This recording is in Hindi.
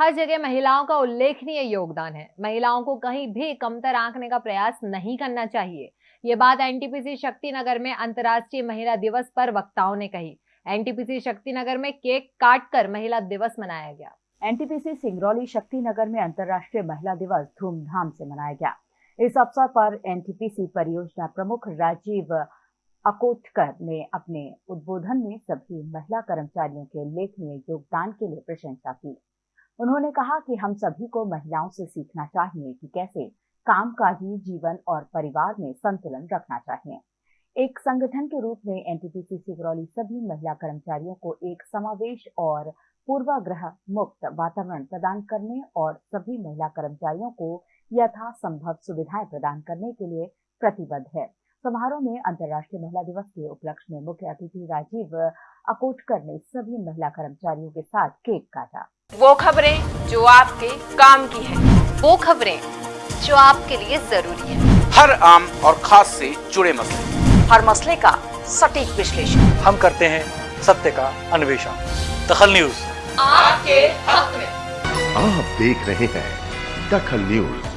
हर जगह महिलाओं का उल्लेखनीय योगदान है। महिलाओं को कहीं भी कमतर आंकने का प्रयास नहीं करना चाहिए। ये बात एनटीपीसी शक्तिनगर में अंतर्राष्ट्रीय महिला दिवस पर वक्ताओं ने कही। एनटीपीसी शक्तिनगर में केक काटकर महिला दिवस मनाया गया। एनटीपीसी सिंगरौली शक्तिनगर में अंतर्राष्ट्रीय महिला दिवस धूमधाम से मनाया गया। इस अवसर पर एनटीपीसी परियोजना प्रमुख राजीव अकोटकर ने अपने उद्बोधन में सभी महिला कर्मचारियों के उल्लेखनीय योगदान के लिए प्रशंसा की। उन्होंने कहा कि हम सभी को महिलाओं से सीखना चाहिए कि कैसे कामकाजी जीवन और परिवार में संतुलन रखना चाहिए। एक संगठन के रूप में एनटीपीसी सिगरौली सभी महिला कर्मचारियों को एक समावेश और पूर्वाग्रह मुक्त वातावरण प्रदान करने और सभी महिला कर्मचारियों को यथासंभव सुविधाएँ प्रदान करने के लिए प्रतिबद्ध है। समारोह में अंतर्राष्ट्रीय महिला दिवस के उपलक्ष्य में मुख्य अतिथि राजीव अकोटकर ने सभी महिला कर्मचारियों के साथ केक काटा। वो खबरें जो आपके काम की है। वो खबरें जो आपके लिए ज़रूरी है। हर आम और खास से जुड़े मसले। हर मसले का सटीक विश्लेषण। हम करते हैं सत्य का अन्वेषण। दखल न्यूज़। आपके हक में। आप देख रहे हैं दखल न्यूज़।